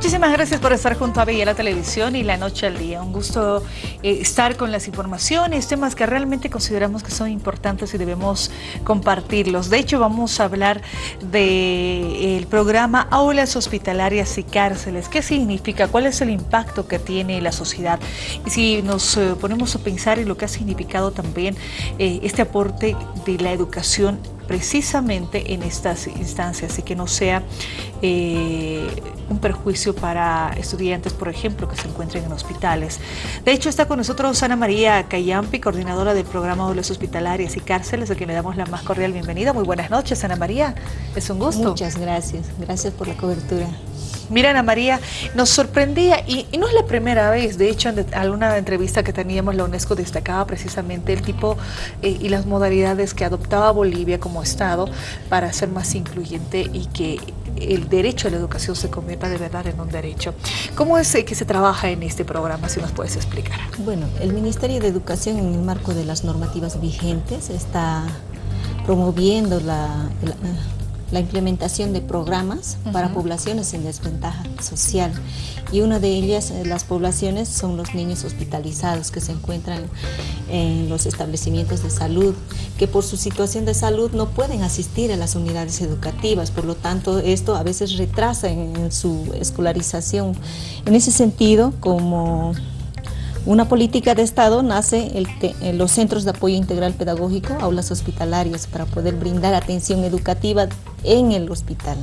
Muchísimas gracias por estar junto a Bella la Televisión y La Noche al Día. Un gusto eh, estar con las informaciones, temas que realmente consideramos que son importantes y debemos compartirlos. De hecho, vamos a hablar del programa Aulas Hospitalarias y Cárceles. ¿Qué significa? ¿Cuál es el impacto que tiene en la sociedad? Y si nos eh, ponemos a pensar en lo que ha significado también eh, este aporte de la educación precisamente en estas instancias y que no sea eh, un perjuicio para estudiantes, por ejemplo, que se encuentren en hospitales. De hecho, está con nosotros Ana María Cayampi, coordinadora del programa Aulas Hospitalarias y Cárceles, a quien le damos la más cordial bienvenida. Muy buenas noches, Ana María. Es un gusto. Muchas gracias. Gracias por la cobertura. Mira, Ana María, nos sorprendía, y, no es la primera vez, de hecho, en alguna entrevista que teníamos, la UNESCO destacaba precisamente el tipo eh, y las modalidades que adoptaba Bolivia como Estado para ser más incluyente y que el derecho a la educación se convierta de verdad en un derecho. ¿Cómo es eh, que se trabaja en este programa, si nos puedes explicar? Bueno, el Ministerio de Educación en el marco de las normativas vigentes está promoviendo la la implementación de programas para poblaciones en desventaja social. Y una de ellas, eh, las poblaciones, son los niños hospitalizados que se encuentran en los establecimientos de salud, que por su situación de salud no pueden asistir a las unidades educativas, por lo tanto esto a veces retrasa en su escolarización. En ese sentido, como una política de Estado nace en los centros de apoyo integral pedagógico, aulas hospitalarias, para poder brindar atención educativa en el hospital.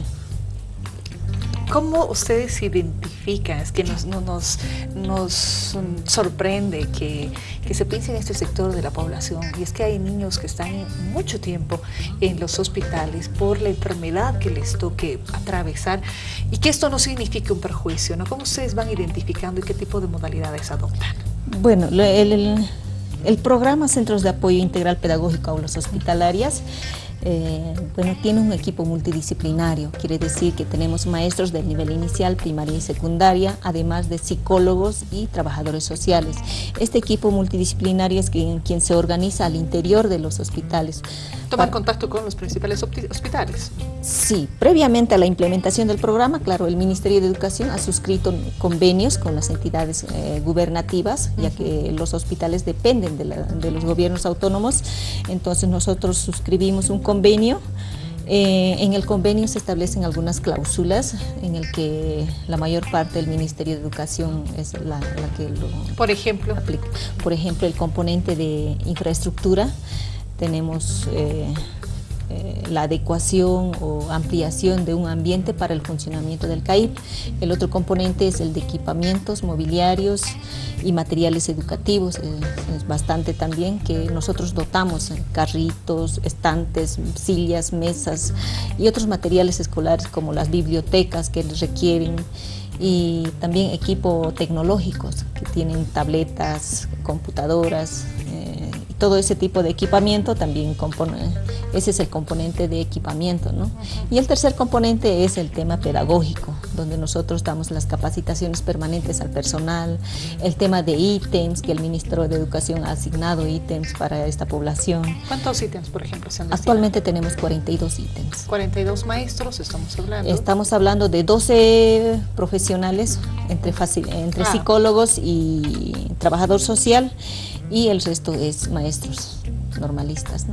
¿Cómo ustedes identifican? Es que nos, nos, nos sorprende que, que, se piense en este sector de la población y es que hay niños que están mucho tiempo en los hospitales por la enfermedad que les toque atravesar y que esto no signifique un perjuicio, ¿no? ¿Cómo ustedes van identificando y qué tipo de modalidades adoptan? Bueno, el, programa Centros de Apoyo Integral Pedagógico Aulas Hospitalarias eh, bueno, tiene un equipo multidisciplinario, quiere decir que tenemos maestros del nivel inicial, primaria y secundaria, además de psicólogos y trabajadores sociales. Este equipo multidisciplinario es quien, quien se organiza al interior de los hospitales. ¿Toman contacto con los principales hospitales? Sí, previamente a la implementación del programa, claro, el Ministerio de Educación ha suscrito convenios con las entidades eh, gubernativas, ya que los hospitales dependen de, de los gobiernos autónomos, entonces nosotros suscribimos un convenio. Eh, en el convenio se establecen algunas cláusulas en el que la mayor parte del Ministerio de Educación es la, que lo Por ejemplo. Aplica. Por ejemplo, el componente de infraestructura, tenemos eh, eh, la adecuación o ampliación de un ambiente para el funcionamiento del CAIP. El otro componente es el de equipamientos, mobiliarios y materiales educativos. es bastante también que nosotros dotamos carritos, estantes, sillas, mesas y otros materiales escolares como las bibliotecas que requieren y también equipo tecnológicos que tienen tabletas, computadoras, eh, todo ese tipo de equipamiento también compone, ese es el componente de equipamiento. ¿no? Y el tercer componente es el tema pedagógico, donde nosotros damos las capacitaciones permanentes al personal, el tema de ítems, que el Ministro de Educación ha asignado ítems para esta población. ¿Cuántos ítems, por ejemplo, se han Actualmente tenemos 42 ítems. 42 maestros, estamos hablando. Estamos hablando de 12 profesionales, entre, entre ah. psicólogos y trabajador social, y el resto es maestros normalistas.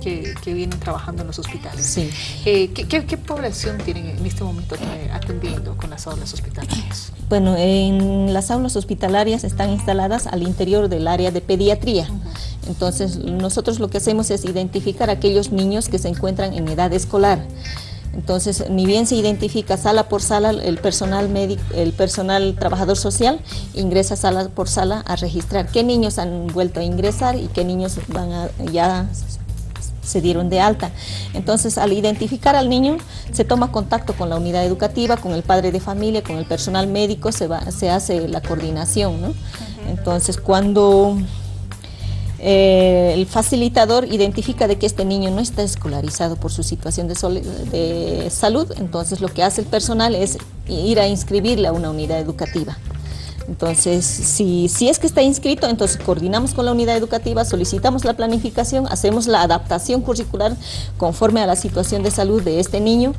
Que, vienen trabajando en los hospitales. Sí. Eh, ¿qué, población tienen en este momento atendiendo con las aulas hospitalarias? Bueno, en las aulas hospitalarias están instaladas al interior del área de pediatría. Entonces, nosotros lo que hacemos es identificar a aquellos niños que se encuentran en edad escolar. Entonces, ni bien se identifica sala por sala, el personal médico, el personal trabajador social ingresa sala por sala a registrar qué niños han vuelto a ingresar y qué niños van a, ya se dieron de alta. Entonces, al identificar al niño, se toma contacto con la unidad educativa, con el padre de familia, con el personal médico, se, va, se hace la coordinación. ¿no? Entonces, cuando eh, el facilitador identifica de que este niño no está escolarizado por su situación de, salud, entonces lo que hace el personal es ir a inscribirle a una unidad educativa. Entonces, si, si es que está inscrito, entonces coordinamos con la unidad educativa, solicitamos la planificación, hacemos la adaptación curricular conforme a la situación de salud de este niño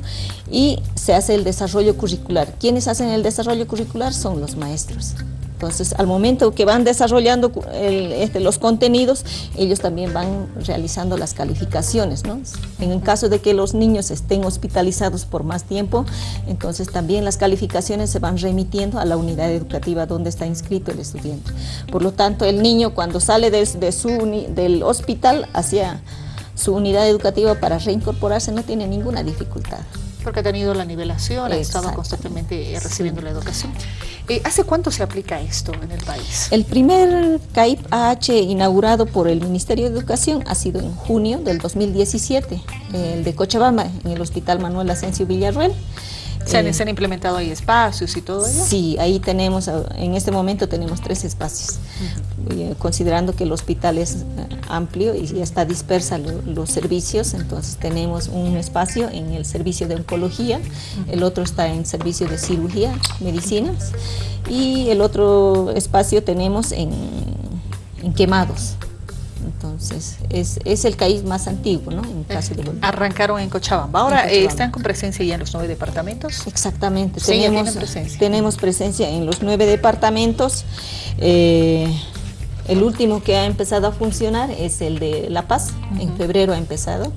y se hace el desarrollo curricular. ¿Quiénes hacen el desarrollo curricular? Son los maestros. Entonces, al momento que van desarrollando este, los contenidos, ellos también van realizando las calificaciones. ¿no? En el caso de que los niños estén hospitalizados por más tiempo, entonces también las calificaciones se van remitiendo a la unidad educativa donde está inscrito el estudiante. Por lo tanto, el niño cuando sale de, su, del hospital hacia su unidad educativa para reincorporarse no tiene ninguna dificultad. Porque ha tenido la nivelación, ha estado constantemente recibiendo la educación. Eh, ¿Hace cuánto se aplica esto en el país? El primer CAIP AH inaugurado por el Ministerio de Educación ha sido en junio del 2017, el de Cochabamba, en el Hospital Manuel Asensio Villarruel. ¿Se han, implementado ahí espacios y todo eso? Sí, ahí tenemos, en este momento tenemos tres espacios, eh, considerando que el hospital es eh, amplio y ya está dispersa los servicios, entonces tenemos un espacio en el servicio de oncología, el otro está en servicio de cirugía, medicinas, y el otro espacio tenemos en quemados. Entonces, es, el CAIS más antiguo, ¿no? En caso de Arrancaron en Cochabamba. Ahora, eh, ¿están con presencia ya en los nueve departamentos? Exactamente. tenemos, presencia. tenemos presencia en los nueve departamentos. Eh, el último que ha empezado a funcionar es el de La Paz. En febrero ha empezado.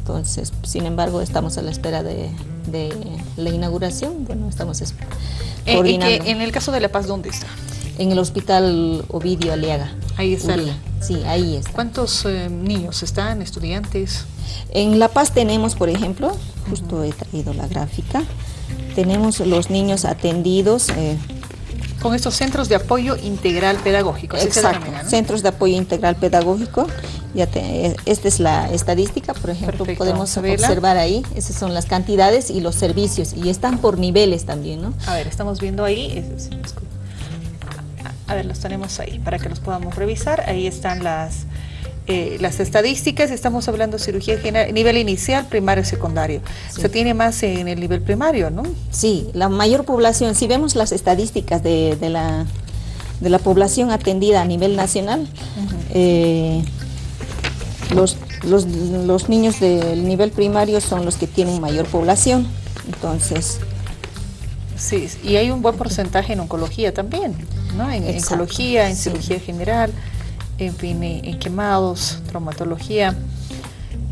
Entonces, sin embargo, estamos a la espera de, la inauguración. Bueno, estamos eh, coordinando. ¿En el caso de La Paz dónde está? En el Hospital Ovidio Aliaga. Ahí está. Sí, ahí está. ¿Cuántos eh, niños están, estudiantes? En La Paz tenemos, por ejemplo, justo he traído la gráfica, tenemos los niños atendidos. Eh, con estos centros de apoyo integral pedagógico. Exacto, centros de apoyo integral pedagógico. Ya eh, esta es la estadística, por ejemplo, podemos observar ahí, esas son las cantidades y los servicios, y están por niveles también, ¿no? A ver, estamos viendo ahí, a ver, los tenemos ahí para que los podamos revisar. Ahí están las, eh, las estadísticas. Estamos hablando de cirugía general, nivel inicial, primario y secundario. Se tiene más en el nivel primario, ¿no? Sí, la mayor población, si vemos las estadísticas de, la, de la población atendida a nivel nacional, eh, los, los, los niños del nivel primario son los que tienen mayor población. Entonces, Sí, y hay un buen porcentaje en oncología también, ¿no? En, oncología, en cirugía general, en fin, en, quemados, traumatología.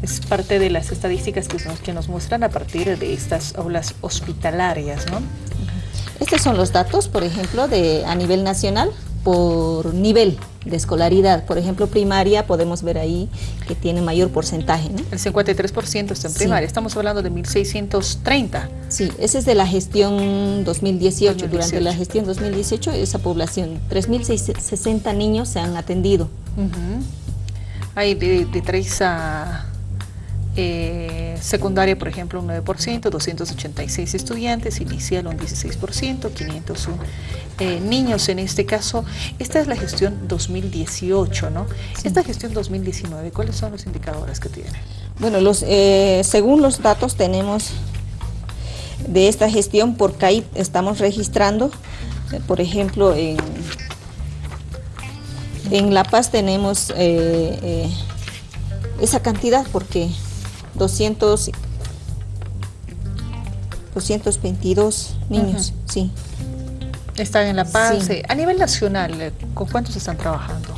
Es parte de las estadísticas que nos, que nos muestran a partir de estas aulas hospitalarias, ¿no? Estos son los datos, por ejemplo, de a nivel nacional por nivel de escolaridad. Por ejemplo, primaria, podemos ver ahí que tiene mayor porcentaje. El 53% está en primaria, estamos hablando de 1.630. Sí, ese es de la gestión 2018. Durante la gestión 2018, esa población, 3.060 niños se han atendido. Hay de, de 3 a eh, secundaria, por ejemplo, un 9%, 286 estudiantes, inicial un 16%, 501 eh, niños en este caso. Esta es la gestión 2018, ¿no? Esta gestión 2019, ¿cuáles son los indicadores que tiene? Bueno, los, eh, según los datos tenemos de esta gestión por CAIP, estamos registrando, por ejemplo, en, en La Paz tenemos esa cantidad porque 200, 222 niños, sí. Están en La Paz. A nivel nacional, eh, ¿con cuántos están trabajando?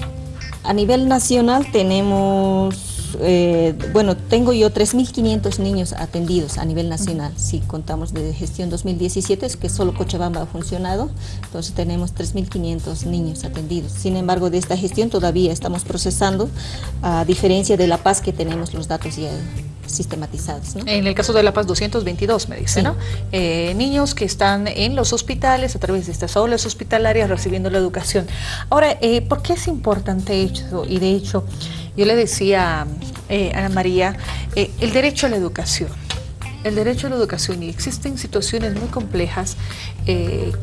A nivel nacional tenemos, eh, bueno, tengo yo 3.500 niños atendidos a nivel nacional. Si contamos de gestión 2017, es que solo Cochabamba ha funcionado, entonces tenemos 3.500 niños atendidos. Sin embargo, de esta gestión todavía estamos procesando, a diferencia de La Paz que tenemos los datos ya sistematizados. En el caso de La Paz 222 me dice, ¿no? Eh, niños que están en los hospitales a través de estas aulas hospitalarias recibiendo la educación. Ahora, eh, ¿por qué es importante esto? Y de hecho, yo le decía eh, a Ana María, el derecho a la educación. El derecho a la educación y existen situaciones muy complejas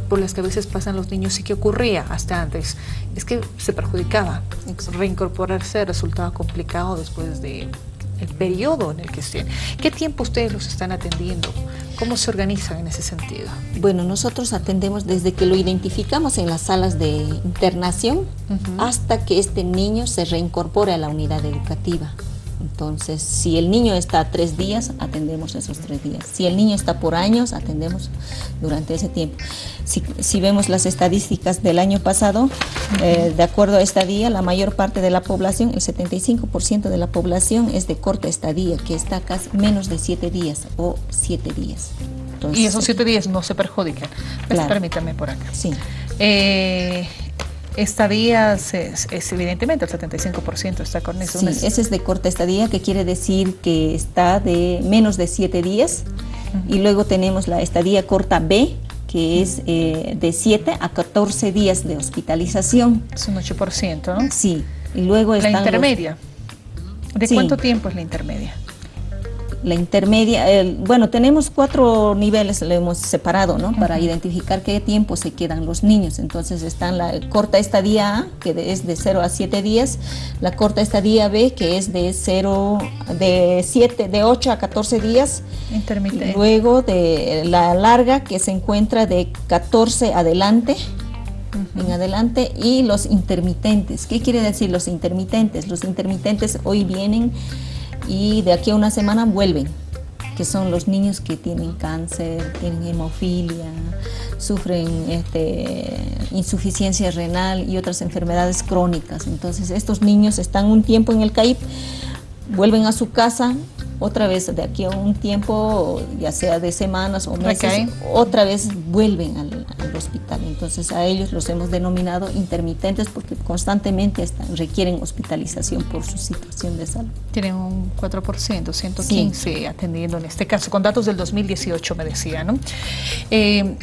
por las que a veces pasan los niños y que ocurría hasta antes, es que se perjudicaba. Reincorporarse resultaba complicado después de el periodo en el que estén. ¿Qué tiempo ustedes los están atendiendo? ¿Cómo se organizan en ese sentido? Bueno, nosotros atendemos desde que lo identificamos en las salas de internación hasta que este niño se reincorpore a la unidad educativa. Entonces, si el niño está tres días, atendemos esos tres días. Si el niño está por años, atendemos durante ese tiempo. Si, vemos las estadísticas del año pasado, eh, de acuerdo a estadía, la mayor parte de la población, el 75% de la población es de corta estadía, que está casi menos de siete días o siete días. y esos siete días no se perjudican. Claro. Permítame por acá. Sí. Eh, estadía es, es, evidentemente el 75% está con eso. Sí, ese es de corta estadía, que quiere decir que está de menos de 7 días. Y luego tenemos la estadía corta B, que es eh, de 7 a 14 días de hospitalización. Es un 8%, ¿no? Sí. Y luego la intermedia. ¿De cuánto tiempo es la intermedia? La intermedia, bueno, tenemos cuatro niveles, lo hemos separado, ¿no? Para identificar qué tiempo se quedan los niños. Entonces están la corta estadía A, que es de 0 a 7 días, la corta estadía B, que es de 0, de 7, de 8 a 14 días. Intermitente. Luego de la larga, que se encuentra de 14 adelante en adelante y los intermitentes. ¿Qué quiere decir los intermitentes? Los intermitentes hoy vienen y de aquí a una semana vuelven, que son los niños que tienen cáncer, tienen hemofilia, sufren este, insuficiencia renal y otras enfermedades crónicas. Entonces estos niños están un tiempo en el CAIP, vuelven a su casa, otra vez de aquí a un tiempo, ya sea de semanas o meses, otra vez vuelven al, hospital. Entonces a ellos los hemos denominado intermitentes porque constantemente están, requieren hospitalización por su situación de salud. Tienen un 4%, 115 atendiendo en este caso, con datos del 2018 me decía, ¿no? Eh,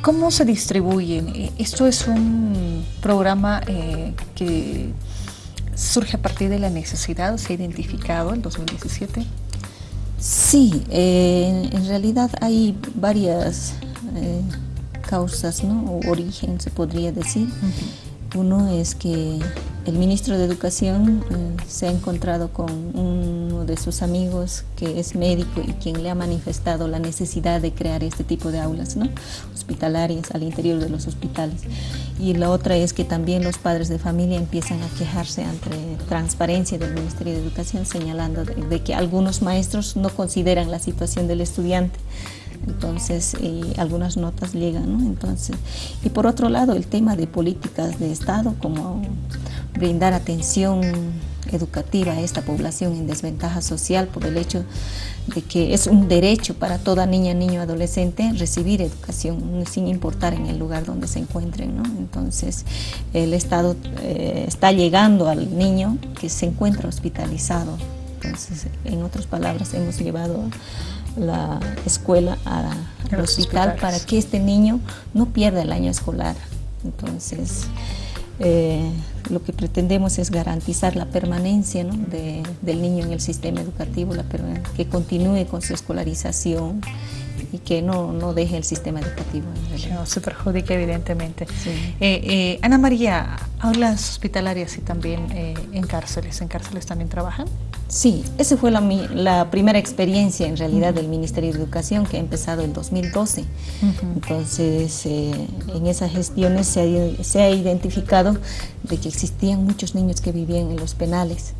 ¿Cómo se distribuyen? Esto es un programa eh, que surge a partir de la necesidad, se ha identificado en 2017. Sí, eh, en realidad hay varias eh, causas, ¿no? O origen, se podría decir. Uno es que el ministro de Educación eh, se ha encontrado con uno de sus amigos que es médico y quien le ha manifestado la necesidad de crear este tipo de aulas ¿no? hospitalarias al interior de los hospitales. Y la otra es que también los padres de familia empiezan a quejarse ante transparencia del Ministerio de Educación señalando de que algunos maestros no consideran la situación del estudiante entonces algunas notas llegan, ¿no? Entonces, y por otro lado el tema de políticas de Estado como brindar atención educativa a esta población en desventaja social por el hecho de que es un derecho para toda niña, niño, adolescente recibir educación sin importar en el lugar donde se encuentren. ¿no? Entonces el Estado eh, está llegando al niño que se encuentra hospitalizado. Entonces, en otras palabras, hemos llevado la escuela al hospital para que este niño no pierda el año escolar. Entonces, eh, lo que pretendemos es garantizar la permanencia del niño en el sistema educativo, la que continúe con su escolarización y que no, no deje el sistema educativo. No se perjudique evidentemente. Eh, eh, Ana María, aulas hospitalarias y también en cárceles. ¿En cárceles también trabajan? Sí, esa fue la, primera experiencia en realidad del Ministerio de Educación que ha empezado en 2012. Entonces, eh, en esas gestiones se ha, identificado de que existían muchos niños que vivían en los penales.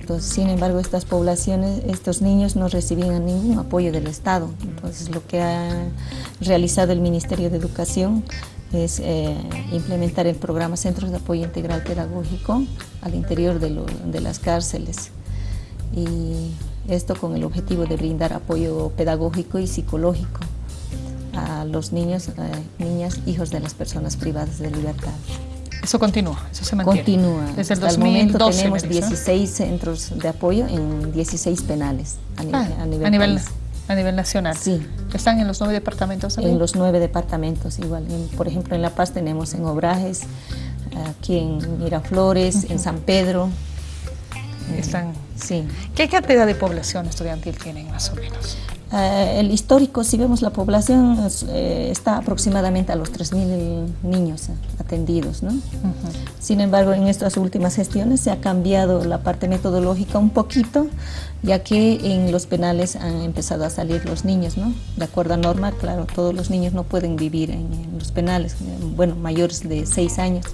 Entonces, sin embargo, estas poblaciones, estos niños no recibían ningún apoyo del Estado. Entonces, lo que ha realizado el Ministerio de Educación es eh, implementar el programa Centros de Apoyo Integral Pedagógico al interior de las cárceles y esto con el objetivo de brindar apoyo pedagógico y psicológico a los niños, eh, niñas, hijos de las personas privadas de libertad. Eso continúa, eso se mantiene. Continúa. Desde el Hasta momento tenemos 16 centros de apoyo en 16 penales a, ah, nivel, a nivel, a nivel nacional. Sí. ¿Están en los nueve departamentos? En los nueve departamentos, igual. por ejemplo, en La Paz tenemos en Obrajes, aquí en Miraflores, en San Pedro. Están Sí. ¿Qué cantidad de población estudiantil tienen más o menos? Eh, el histórico, si vemos la población, eh, está aproximadamente a los 3.000 niños atendidos. ¿no? Sin embargo, en estas últimas gestiones se ha cambiado la parte metodológica un poquito, ya que en los penales han empezado a salir los niños. ¿no? De acuerdo a norma, claro, todos los niños no pueden vivir en, los penales, bueno, mayores de 6 años.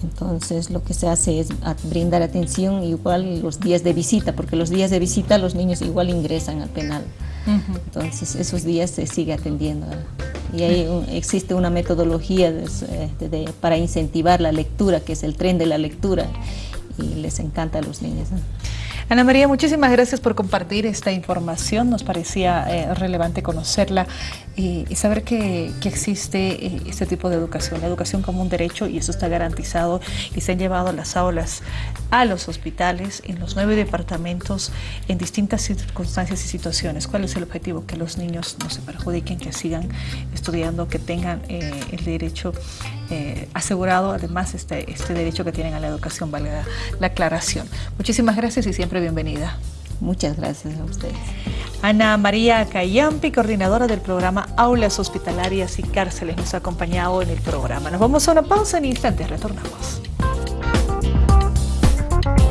Entonces, lo que se hace es brindar atención igual los días de visita, porque los días de visita los niños igual ingresan al penal. Entonces, esos días se sigue atendiendo. Y ahí existe una metodología este, para incentivar la lectura, que es el tren de la lectura, y les encanta a los niños. Ana María, muchísimas gracias por compartir esta información. Nos parecía eh, relevante conocerla y, saber que, existe eh, este tipo de educación, la educación como un derecho y eso está garantizado y se han llevado las aulas a los hospitales en los nueve departamentos en distintas circunstancias y situaciones. ¿Cuál es el objetivo? Que los niños no se perjudiquen, que sigan estudiando, que tengan eh, el derecho asegurado, además este, este derecho que tienen a la educación, valga la aclaración. Muchísimas gracias y siempre bienvenida. Muchas gracias a ustedes. Ana María Cayampi, coordinadora del programa Aulas Hospitalarias y Cárceles, nos ha acompañado en el programa. Nos vamos a una pausa en instantes, retornamos.